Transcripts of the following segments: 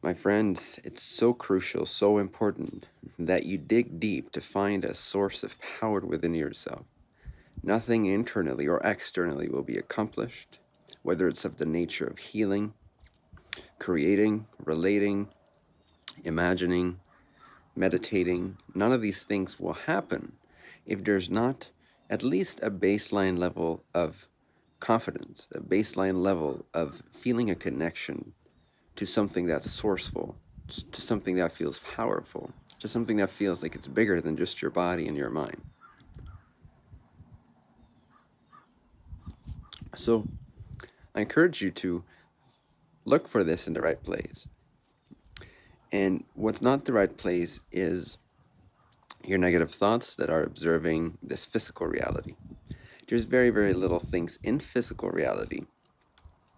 My friends, it's so crucial, so important that you dig deep to find a source of power within yourself. Nothing internally or externally will be accomplished, whether it's of the nature of healing, creating, relating, imagining, meditating. None of these things will happen if there's not at least a baseline level of confidence, a baseline level of feeling a connection to something that's sourceful, to something that feels powerful, to something that feels like it's bigger than just your body and your mind. So I encourage you to look for this in the right place. And what's not the right place is your negative thoughts that are observing this physical reality. There's very, very little things in physical reality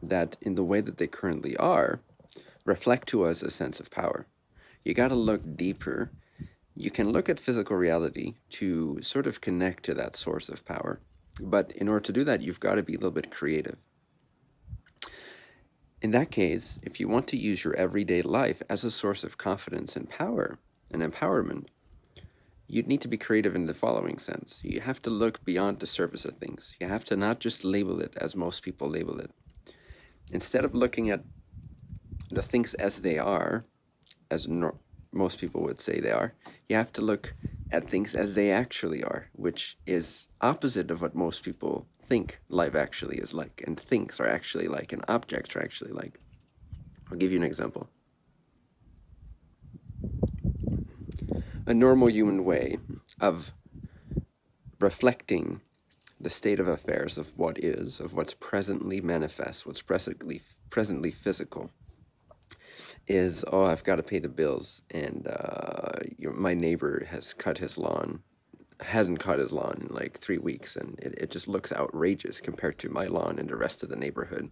that in the way that they currently are reflect to us a sense of power. You got to look deeper. You can look at physical reality to sort of connect to that source of power. But in order to do that, you've got to be a little bit creative. In that case, if you want to use your everyday life as a source of confidence and power and empowerment, you'd need to be creative in the following sense. You have to look beyond the surface of things. You have to not just label it as most people label it. Instead of looking at the things as they are, as no most people would say they are, you have to look at things as they actually are, which is opposite of what most people think life actually is like, and things are actually like, and objects are actually like. I'll give you an example. A normal human way of reflecting the state of affairs of what is, of what's presently manifest, what's presently presently physical, is, oh, I've got to pay the bills, and uh, your, my neighbor has cut his lawn, hasn't cut his lawn in like three weeks, and it, it just looks outrageous compared to my lawn and the rest of the neighborhood.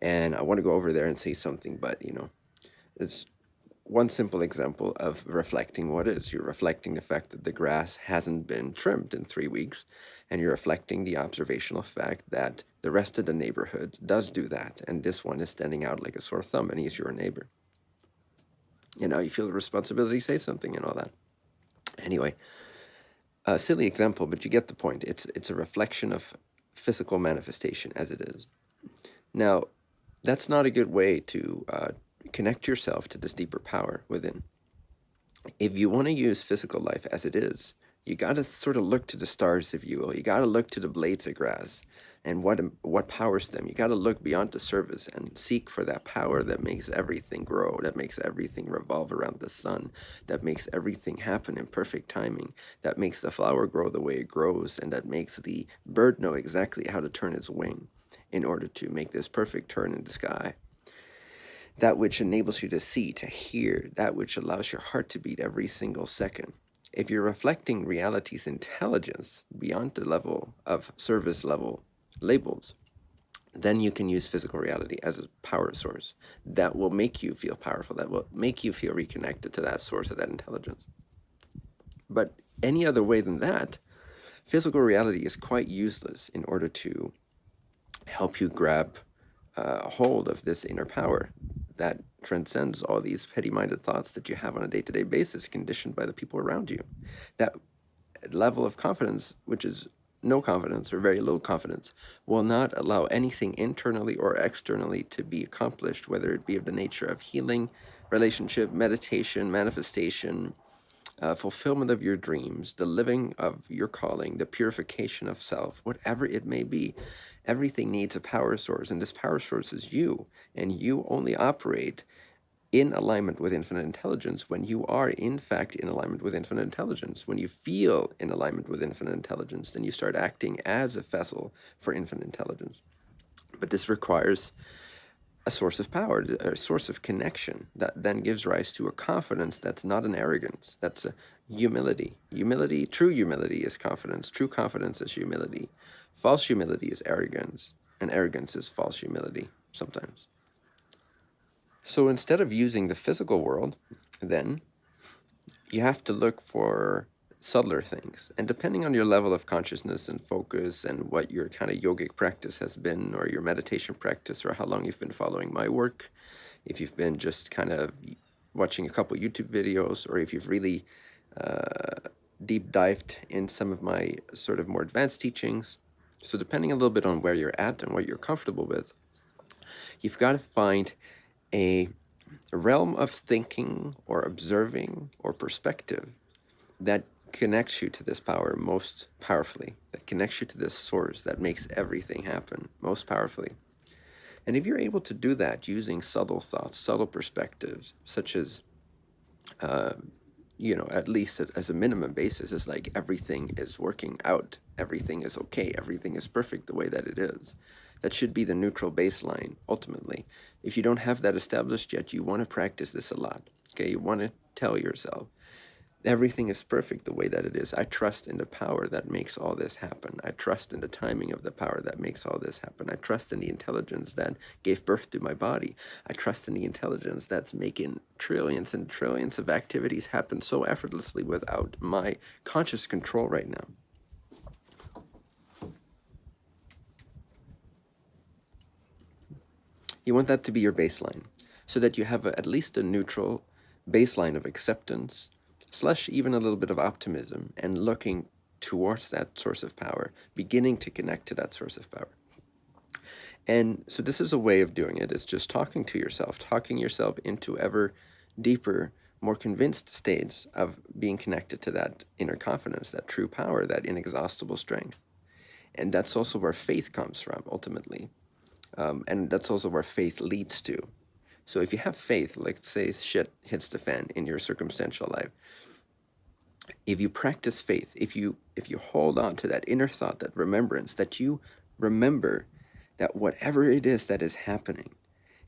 And I want to go over there and say something, but, you know, it's one simple example of reflecting what is. You're reflecting the fact that the grass hasn't been trimmed in three weeks, and you're reflecting the observational fact that the rest of the neighborhood does do that, and this one is standing out like a sore thumb, and he's your neighbor you know, you feel the responsibility to say something and all that. Anyway, a silly example, but you get the point. It's, it's a reflection of physical manifestation as it is. Now, that's not a good way to uh, connect yourself to this deeper power within. If you want to use physical life as it is, you got to sort of look to the stars, if you will. You got to look to the blades of grass and what what powers them. You got to look beyond the surface and seek for that power that makes everything grow, that makes everything revolve around the sun, that makes everything happen in perfect timing, that makes the flower grow the way it grows, and that makes the bird know exactly how to turn its wing in order to make this perfect turn in the sky that which enables you to see, to hear, that which allows your heart to beat every single second, if you're reflecting reality's intelligence beyond the level of service level labels, then you can use physical reality as a power source that will make you feel powerful, that will make you feel reconnected to that source of that intelligence. But any other way than that, physical reality is quite useless in order to help you grab uh, hold of this inner power that transcends all these petty-minded thoughts that you have on a day-to-day -day basis conditioned by the people around you. That level of confidence, which is no confidence or very low confidence, will not allow anything internally or externally to be accomplished, whether it be of the nature of healing, relationship, meditation, manifestation, uh, fulfillment of your dreams, the living of your calling, the purification of self, whatever it may be. Everything needs a power source, and this power source is you, and you only operate in alignment with infinite intelligence when you are in fact in alignment with infinite intelligence. When you feel in alignment with infinite intelligence, then you start acting as a vessel for infinite intelligence. But this requires a source of power, a source of connection that then gives rise to a confidence that's not an arrogance, that's a humility. Humility, true humility is confidence, true confidence is humility. False humility is arrogance, and arrogance is false humility sometimes. So instead of using the physical world, then you have to look for subtler things. And depending on your level of consciousness and focus and what your kind of yogic practice has been or your meditation practice or how long you've been following my work, if you've been just kind of watching a couple YouTube videos or if you've really uh, deep dived in some of my sort of more advanced teachings. So depending a little bit on where you're at and what you're comfortable with, you've got to find a realm of thinking or observing or perspective that connects you to this power most powerfully, that connects you to this source that makes everything happen most powerfully. And if you're able to do that using subtle thoughts, subtle perspectives, such as, uh, you know, at least as a minimum basis, is like everything is working out, everything is okay, everything is perfect the way that it is. That should be the neutral baseline, ultimately. If you don't have that established yet, you want to practice this a lot. Okay, you want to tell yourself, everything is perfect the way that it is. I trust in the power that makes all this happen. I trust in the timing of the power that makes all this happen. I trust in the intelligence that gave birth to my body. I trust in the intelligence that's making trillions and trillions of activities happen so effortlessly without my conscious control right now. You want that to be your baseline so that you have a, at least a neutral baseline of acceptance, slash even a little bit of optimism and looking towards that source of power, beginning to connect to that source of power. And so this is a way of doing it. It's just talking to yourself, talking yourself into ever deeper, more convinced states of being connected to that inner confidence, that true power, that inexhaustible strength. And that's also where faith comes from, ultimately. Um, and that's also where faith leads to. So if you have faith, like say shit hits the fan in your circumstantial life, if you practice faith, if you if you hold on to that inner thought, that remembrance, that you remember that whatever it is that is happening,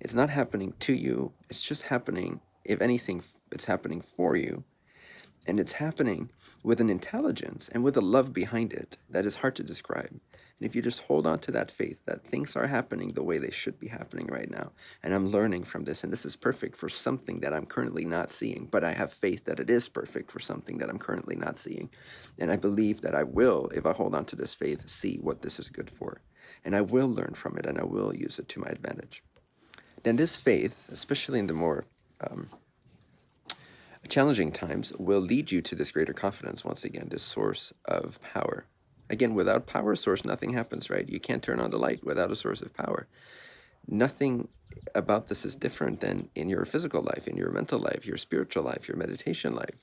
it's not happening to you, it's just happening, if anything, it's happening for you. And it's happening with an intelligence and with a love behind it that is hard to describe. And if you just hold on to that faith that things are happening the way they should be happening right now, and I'm learning from this, and this is perfect for something that I'm currently not seeing, but I have faith that it is perfect for something that I'm currently not seeing. And I believe that I will, if I hold on to this faith, see what this is good for. And I will learn from it, and I will use it to my advantage. Then this faith, especially in the more um, challenging times, will lead you to this greater confidence once again, this source of power Again, without power source, nothing happens, right? You can't turn on the light without a source of power. Nothing about this is different than in your physical life, in your mental life, your spiritual life, your meditation life.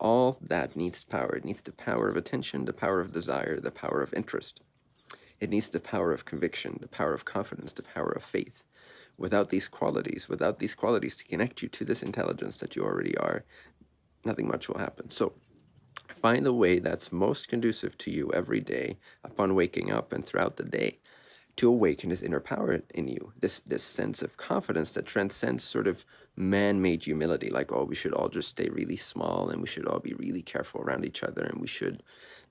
All that needs power. It needs the power of attention, the power of desire, the power of interest. It needs the power of conviction, the power of confidence, the power of faith. Without these qualities, without these qualities to connect you to this intelligence that you already are, nothing much will happen. So Find the way that's most conducive to you every day upon waking up and throughout the day to awaken this inner power in you, this, this sense of confidence that transcends sort of man-made humility, like, oh, we should all just stay really small and we should all be really careful around each other and we should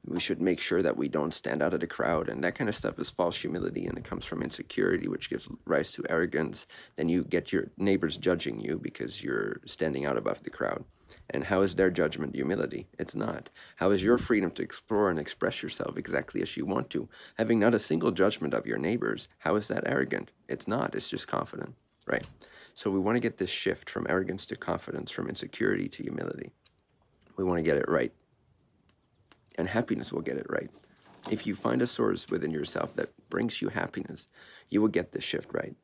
we should make sure that we don't stand out of the crowd and that kind of stuff is false humility and it comes from insecurity which gives rise to arrogance. Then you get your neighbors judging you because you're standing out above the crowd and how is their judgment humility? It's not. How is your freedom to explore and express yourself exactly as you want to? Having not a single judgment of your neighbors, how is that arrogant? It's not. It's just confident, right? So we want to get this shift from arrogance to confidence, from insecurity to humility. We want to get it right. And happiness will get it right. If you find a source within yourself that brings you happiness, you will get this shift right.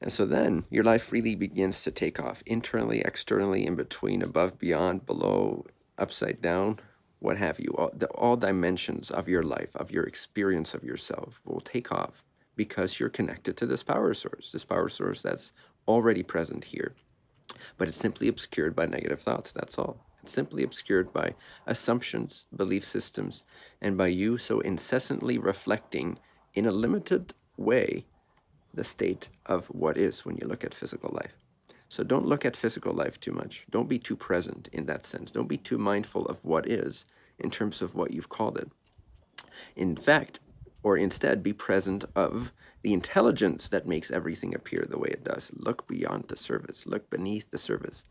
And so then your life really begins to take off internally, externally, in between, above, beyond, below, upside down, what have you. All, the, all dimensions of your life, of your experience of yourself will take off because you're connected to this power source, this power source that's already present here. But it's simply obscured by negative thoughts, that's all. It's simply obscured by assumptions, belief systems, and by you so incessantly reflecting in a limited way the state of what is when you look at physical life. So don't look at physical life too much. Don't be too present in that sense. Don't be too mindful of what is in terms of what you've called it. In fact, or instead be present of the intelligence that makes everything appear the way it does. Look beyond the surface. Look beneath the surface.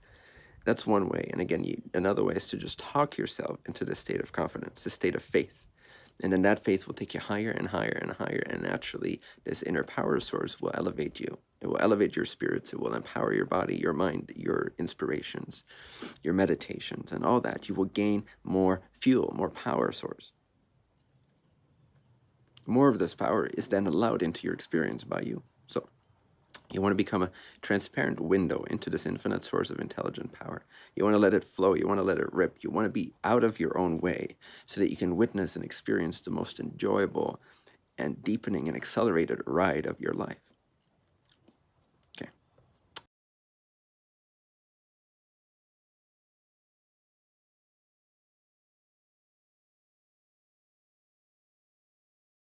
That's one way. And again, you, another way is to just talk yourself into the state of confidence, the state of faith. And then that faith will take you higher and higher and higher. And naturally, this inner power source will elevate you It will elevate your spirits. It will empower your body, your mind, your inspirations, your meditations, and all that. You will gain more fuel, more power source. More of this power is then allowed into your experience by you. You want to become a transparent window into this infinite source of intelligent power. You want to let it flow. You want to let it rip. You want to be out of your own way so that you can witness and experience the most enjoyable and deepening and accelerated ride of your life.